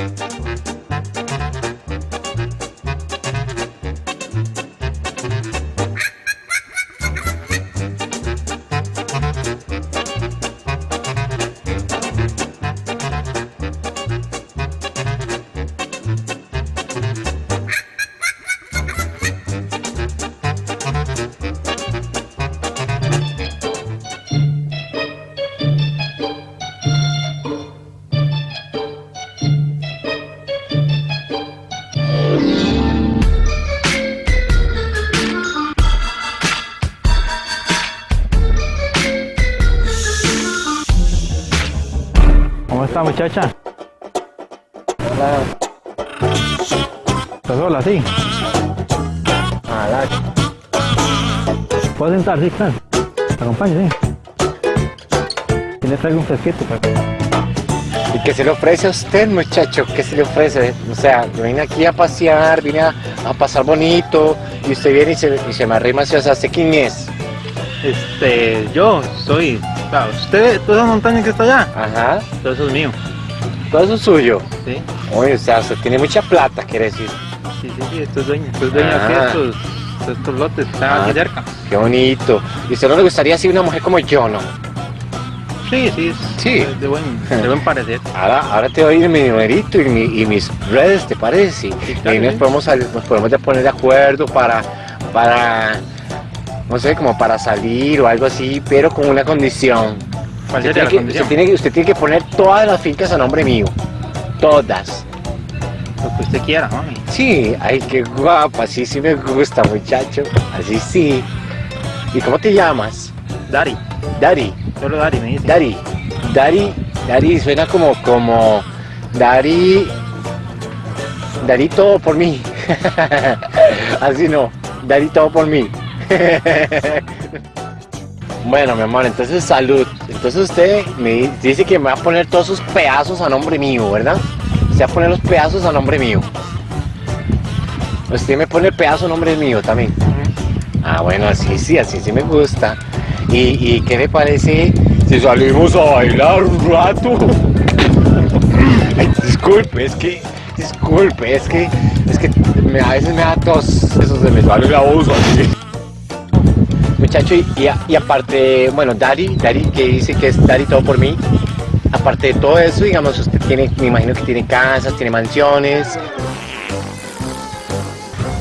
¿Cómo muchacha? ¿Estás sola, sí? ¿Puedo sentar? Sí, claro. ¿Te acompaño, sí? Y le traigo un fresquito. para- ¿Y qué se le ofrece a usted, muchacho? ¿Qué se le ofrece? O sea, yo vine aquí a pasear, vine a, a pasar bonito, y usted viene y se, y se me arrima hacia ¿usted quién es? Este, yo soy... Usted, toda esa montaña que está allá, Ajá, todo eso es mío. Todo eso es suyo. Sí, Oye, o sea, usted tiene mucha plata, quiere decir. sí, sí, sí, esto es dueño. Esto es dueño de Ah. estos, lotes que están Ah. aquí cerca. Qué bonito. ¿Y usted no le gustaría así una mujer como yo, no? Sí, sí, Sí. de buen, de buen parecer. Ahora, ahora te doy mi numerito y, mi- y mis redes, ¿te parece? Y claro, ahí nos sí. podemos, nos podemos poner de acuerdo para, para, no sé, como para salir o algo así, pero con una condición. ¿Cuál Usted la tiene, que, usted, tiene, que- usted tiene que poner todas las fincas a nombre mío. Todas. Lo que usted quiera, mami. Sí, ay, qué guapa, así sí me gusta, muchacho. Así sí. ¿Y cómo te llamas? Dari, Dari. solo Dari me dice. Dari. Dari. Dari suena como, como, Dari. Dari todo por mí. Así no. Dari todo por mí. Bueno, mi amor, entonces salud. Entonces usted me di- dice que me va a poner todos sus pedazos a nombre mío, ¿verdad? Usted va a poner los pedazos a nombre mío. Usted me pone el pedazo a nombre mío también. Ah, bueno, así sí, así sí me gusta. ¿Y, qué le parece si salimos a bailar un rato? Disculpe, es que, disculpe, es que, es que a veces me da tos, eso se me sale la voz así. Muchacho, y, y y aparte, bueno, Dari, Dari que dice que es Dari todo por mí. Aparte de todo eso, digamos, usted tiene, me imagino que tiene casas, tiene mansiones.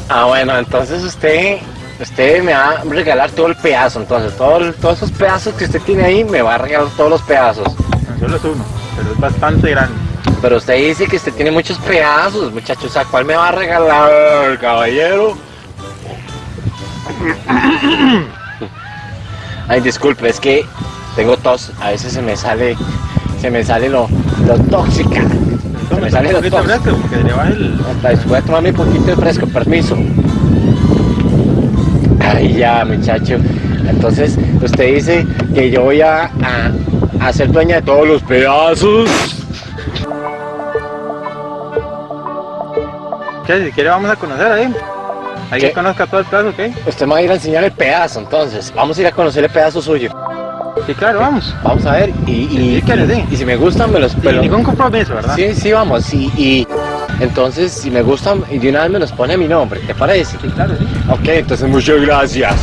Ah, bueno, entonces usted, usted me va a regalar todo el pedazo, entonces, todo todos esos pedazos que usted tiene ahí, me va a regalar todos los pedazos. No, Solo es uno, pero es bastante grande. Pero usted dice que usted tiene muchos pedazos, muchachos, ¿a cuál me va a regalar, caballero? Ay, disculpe, es que tengo tos, a veces se me sale, se me sale lo, lo tóxica. Se me sale lo. Hasta voy a tomarme un poquito de fresco, permiso. Ay, ya, muchacho. Entonces, usted dice que yo voy a, a, a ser dueña de todos los pedazos. ¿Qué? Si quiere vamos a conocer ahí. Ahí conozca todo el plazo, ¿ok? Usted me va a ir a enseñar el pedazo, entonces. Vamos a ir a conocer el pedazo suyo. Sí, claro, vamos. Vamos a ver. Y, y, quiere, sí. y si me gustan, me los Sin ningún compromiso, ¿verdad? Sí, sí, vamos. Y, y entonces, si me gustan, y de una vez me los pone a mi nombre. ¿Te parece? Sí, claro, sí. Ok, entonces muchas gracias.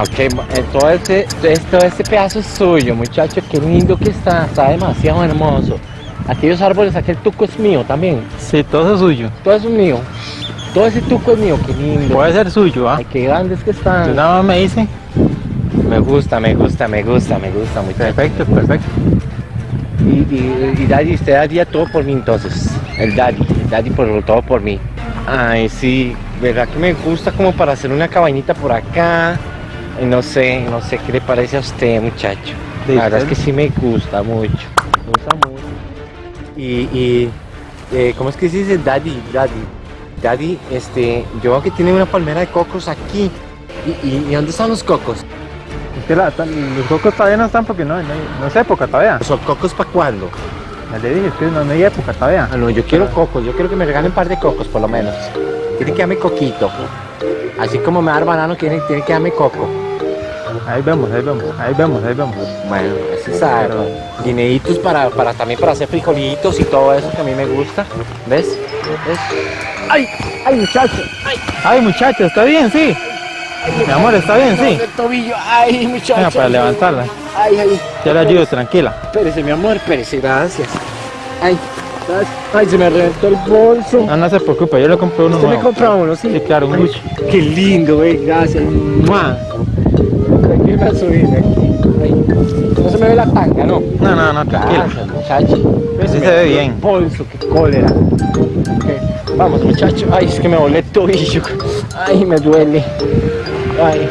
Ok, todo este, todo este pedazo es suyo, muchacho. Qué lindo que está, está demasiado hermoso. Aquellos árboles, aquel tuco es mío también. Sí, todo es suyo. Todo es mío. Todo ese tuco es mío, qué lindo. Puede ser suyo, ¿ah? Ay, qué grandes que están. nada más me dice. Me gusta, me gusta, me gusta, me gusta. Perfecto, perfecto. Y, y, y Daddy, usted daría todo por mí entonces. El Daddy, el Daddy por todo por mí. Ay, sí, verdad que me gusta como para hacer una cabañita por acá. No sé, no sé qué le parece a usted, muchacho. La verdad es que sí me gusta mucho. Me gusta mucho. Y, y eh, ¿cómo es que se dice Daddy? Daddy. Daddy, este, yo veo que tiene una palmera de cocos aquí. ¿Y, y, y dónde están los cocos? Es que la- tan- los cocos todavía no están porque no, no, no es época todavía. ¿Son cocos para cuándo? Ya le dije, es que no, no hay época todavía. Ah, no, yo quiero cocos, yo quiero que me regalen un par de cocos por lo menos. tiene que darme coquito. Así como me da el banano, tiene, tiene que darme coco. Ahí vemos, ahí vemos, ahí vemos, ahí vemos. Bueno, así sabe. Guineitos para, para también para hacer frijolitos y todo eso que a mí me gusta. ¿Ves? ¿Ves? ¡Ay! ¡Ay, muchacho! ¡Ay, muchacho! ¿Está bien, sí? Mi amor, ¿está bien, sí? El tobillo, ay, muchacho. Venga, para levantarla. Ay, ay. Ya le ayudo, tranquila. Espérese, mi amor, espérese, gracias. Ay, ay, se me reventó el bolso. No, no se preocupe, yo le compré uno ¿Usted me nuevo. compra uno, sí? Sí, claro, un Ay. Qué lindo, güey, gracias. ¡Mua! Aquí me subí aquí. No se me ve la tanga, ¿no? No, no, no, tranquila. Gracias, muchacho. Sí se ve bien. Bolso, qué cólera. Vamos, muchacho. Ay, es que me volé tobillo. Ay, me duele. Ay.